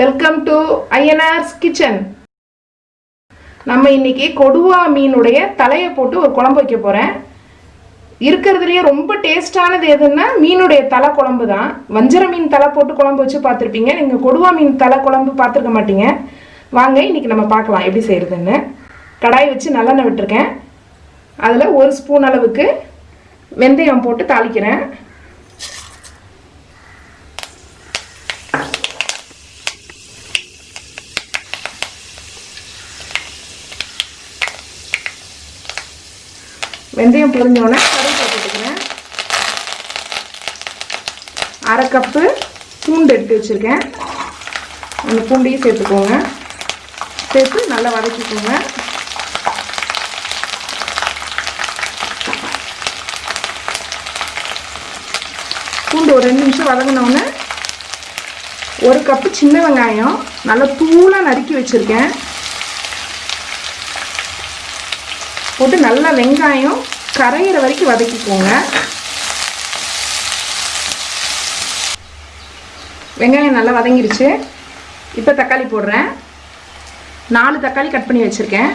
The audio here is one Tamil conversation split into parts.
வெல்கம் டு ஐஎன்ஆர்ஸ் கிச்சன் நம்ம இன்னைக்கு கொடுவா மீனுடைய தலையை போட்டு ஒரு குழம்பு வைக்க போகிறேன் இருக்கிறதுலையே ரொம்ப டேஸ்டானது எதுன்னா மீனுடைய தலை குழம்பு தான். வஞ்சர மீன் தலை போட்டு குழம்பு வச்சு பார்த்துருப்பீங்க. நீங்கள் கொடுவா மீன் தலை குழம்பு பார்த்துருக்க மாட்டீங்க. வாங்க இன்னைக்கு நம்ம பார்க்கலாம் எப்படி செய்கிறதுன்னு கடாய் வச்சு நல்லெண்ணெய் விட்டுருக்கேன். அதில் ஒரு ஸ்பூன் அளவுக்கு வெந்தயம் போட்டு தாளிக்கிறேன். வெந்தயம் பொரிஞ்சோடனே கருவேப்பிலை போட்டுக்கிறேன் அரை கப்பு பூண்டு எடுத்து வச்சுருக்கேன். அந்த பூண்டையும் சேர்த்துக்கோங்க. சேர்த்து நல்லா வதக்கிக்கோங்க. பூண்டு ஒரு ரெண்டு நிமிஷம் வதங்கினோடனே ஒரு கப்பு சின்ன வெங்காயம் நல்லா தூளாக நறுக்கி வச்சுருக்கேன். போட்டு நல்லா வெங்காயம் கரையிற வரைக்கும் வதக்கிக்கோங்க. வெங்காயம் நல்லா வதங்கிருச்சு. இப்போ தக்காளி போடுறேன். நாலு தக்காளி கட் பண்ணி வச்சுருக்கேன்.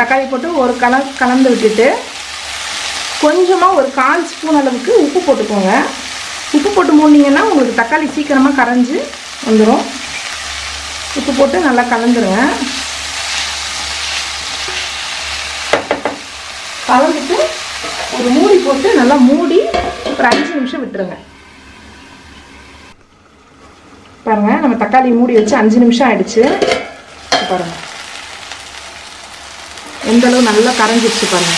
தக்காளி போட்டு ஒரு கல கலந்து விட்டுட்டு கொஞ்சமாக ஒரு கால் ஸ்பூன் அளவுக்கு உப்பு போட்டுக்கோங்க. உப்பு போட்டு மூடினீங்கன்னா உங்களுக்கு தக்காளி சீக்கிரமாக கரைஞ்சி வந்துடும் உப்பு போட்டு நல்லா கலந்துருங்க. கலந்துட்டு ஒரு மூடி போட்டு நல்லா மூடி ஒரு அஞ்சு நிமிஷம் விட்டுருங்க. பாருங்க நம்ம தக்காளி மூடி வச்சு அஞ்சு நிமிஷம் ஆயிடுச்சு. பாருங்க. எந்த அளவு நல்லா கரைஞ்சிருச்சு பாருங்க.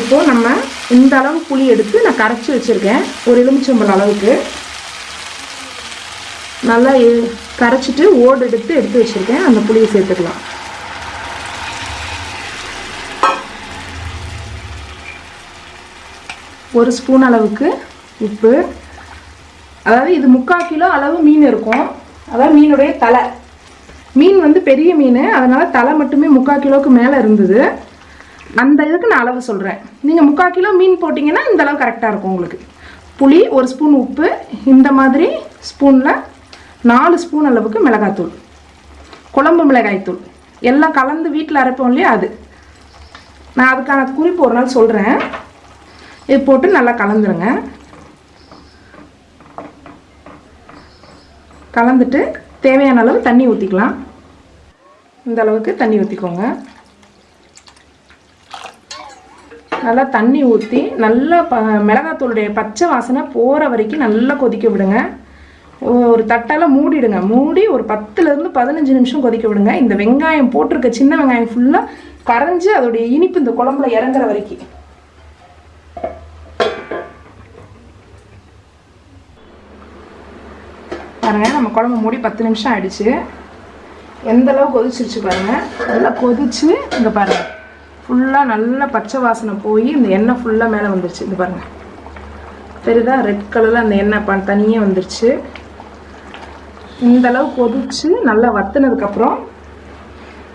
இப்போ நம்ம இந்த அளவு புளி எடுத்து நான் கரைச்சி வச்சிருக்கேன். ஒரு எலுமிச்சம்பழம் அளவுக்கு. நல்லா கரைச்சிட்டு ஓடு எடுத்து எடுத்து வச்சிருக்கேன். அந்த புளியை சேர்த்துக்கலாம். ஒரு ஸ்பூன் அளவுக்கு உப்பு. அதாவது இது முக்கால் கிலோ அளவு மீன் இருக்கும். அதாவது மீனுடைய தலை. மீன் வந்து பெரிய மீன். அதனால் தலை மட்டுமே முக்கால் கிலோவுக்கு மேலே இருந்தது. அந்த இதுக்கு நான் அளவு சொல்கிறேன் நீங்கள் முக்கால் கிலோ மீன் போட்டிங்கன்னா இந்த அளவு கரெக்டாக இருக்கும் உங்களுக்கு. புளி ஒரு ஸ்பூன் உப்பு. இந்த மாதிரி ஸ்பூனில் நாலு ஸ்பூன் அளவுக்கு மிளகாத்தூள் குழம்பு மிளகாய்த்தூள். எல்லாம் கலந்து வீட்டில் அரைப்போம் இல்லையா அது. நான் அதுக்கான குறிப்பு ஒரு நாள் சொல்கிறேன் இது போட்டு நல்லா கலந்துருங்க. கலந்துட்டு தேவையான அளவு தண்ணி ஊற்றிக்கலாம் இந்த அளவுக்கு தண்ணி ஊற்றிக்கோங்க நல்லா தண்ணி ஊற்றி நல்லா ப மிளகாத்தூளுடைய பச்சை வாசனை போகிற வரைக்கும் நல்லா கொதிக்க விடுங்க. ஒரு தட்டால் மூடிடுங்க. மூடி ஒரு பத்துலேருந்து பதினஞ்சு நிமிஷம் கொதிக்க விடுங்க. இந்த வெங்காயம் போட்டிருக்க சின்ன வெங்காயம் ஃபுல்லாக கரைஞ்சி அதோடைய இனிப்பு இந்த குழம்புல இறங்குற வரைக்கும். பாருங்க நம்ம குழம்பு மூடி பத்து நிமிஷம் ஆயிடுச்சு. எந்த அளவு கொதிச்சிருச்சு பாருங்க. நல்லா கொதிச்சு இங்க பாருங்க. ஃபுல்லாக நல்லா பச்சை வாசனை போய் இந்த எண்ணெய் ஃபுல்லாக மேலே வந்துருச்சு. இது பாருங்க. தெரியுதா? ரெட் கலரில் அந்த எண்ணெய் ப தனியே வந்துருச்சு. இந்த அளவு கொதிச்சு நல்லா வத்துனதுக்கப்புறம்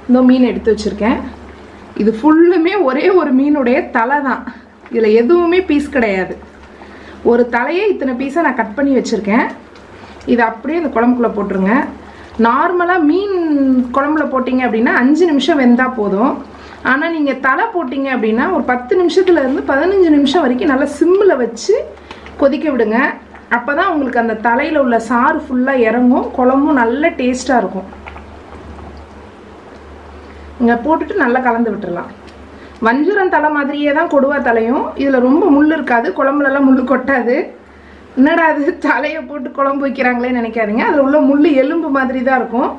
இந்த மீன் எடுத்து வச்சுருக்கேன். இது ஃபுல்லுமே ஒரே ஒரு மீனுடைய தலை தான். இதில் எதுவுமே பீஸ் கிடையாது. ஒரு தலையே இத்தனை பீஸை நான் கட் பண்ணி வச்சுருக்கேன். இதை அப்படியே இந்த குழம்புக்குள்ளே போட்டுருங்க. நார்மலாக மீன் குழம்புல போட்டிங்க அப்படின்னா அஞ்சு நிமிஷம் வெந்தால் போதும். ஆனால் நீங்கள் தலை போட்டிங்க அப்படின்னா ஒரு பத்து நிமிஷத்துலேருந்து பதினஞ்சு நிமிஷம் வரைக்கும் நல்லா சிம்மில் வச்சு கொதிக்க விடுங்க. அப்போ தான் உங்களுக்கு அந்த தலையில் உள்ள சாறு ஃபுல்லாக இறங்கும் குழம்பும் நல்ல டேஸ்ட்டாக இருக்கும். இங்கே போட்டுட்டு நல்லா கலந்து விட்டுடலாம் வஞ்சுரம் தலை மாதிரியே தான் கொடுவா தலையும். இதில் ரொம்ப முள் இருக்காது குழம்புலலாம் முள் கொட்டாது. என்னடா அது தலையை போட்டு குழம்பு வைக்கிறாங்களேன்னு நினைக்காதீங்க. அதில் உள்ள முள் எலும்பு மாதிரி தான் இருக்கும்.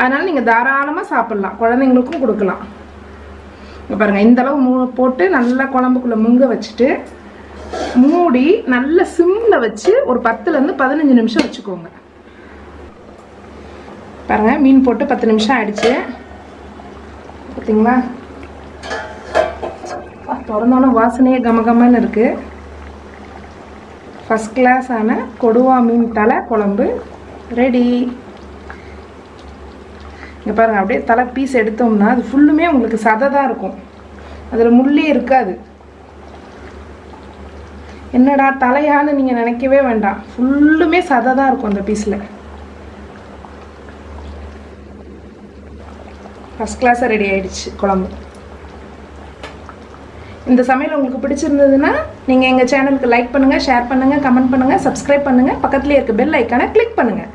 அதனால் நீங்கள் தாராளமாக சாப்பிட்லாம். குழந்தைங்களுக்கும் கொடுக்கலாம். இங்கே பாருங்கள் இந்த அளவு மூ போட்டு நல்லா குழம்புக்குள்ளே முங்க வச்சுட்டு மூடி நல்ல சிம்மில் வச்சு ஒரு பத்துலேருந்து பதினஞ்சு நிமிஷம் வச்சுக்கோங்க. பாருங்க மீன் போட்டு பத்து நிமிஷம் ஆயிடுச்சு. பார்த்தீங்களா திறந்தோன்னே வாசனையே கமகமன்னு இருக்கு. ஃபஸ்ட் கிளாஸான கொடுவா மீன் தலை குழம்பு ரெடி இங்கே பாருங்கள் அப்படியே தலை பீஸ் எடுத்தோம்னா அது ஃபுல்லுமே உங்களுக்கு சதை தான் இருக்கும். அதில் முள்ளே இருக்காது. என்னடா தலையான்னு நீங்கள் நினைக்கவே வேண்டாம். ஃபுல்லுமே சதை தான் இருக்கும் அந்த பீஸில் ஃபஸ்ட் கிளாஸாக ரெடி ஆகிடுச்சு குழம்பு. இந்த சமையல் உங்களுக்கு பிடிச்சிருந்ததுன்னா நீங்கள் எங்கள் சேனலுக்கு லைக் பண்ணுங்கள் ஷேர் பண்ணுங்கள் கமெண்ட் பண்ணுங்கள் சப்ஸ்கிரைப் பண்ணுங்கள் பக்கத்துலேயே இருக்க பெல் ஐக்கானை கிளிக் பண்ணுங்கள்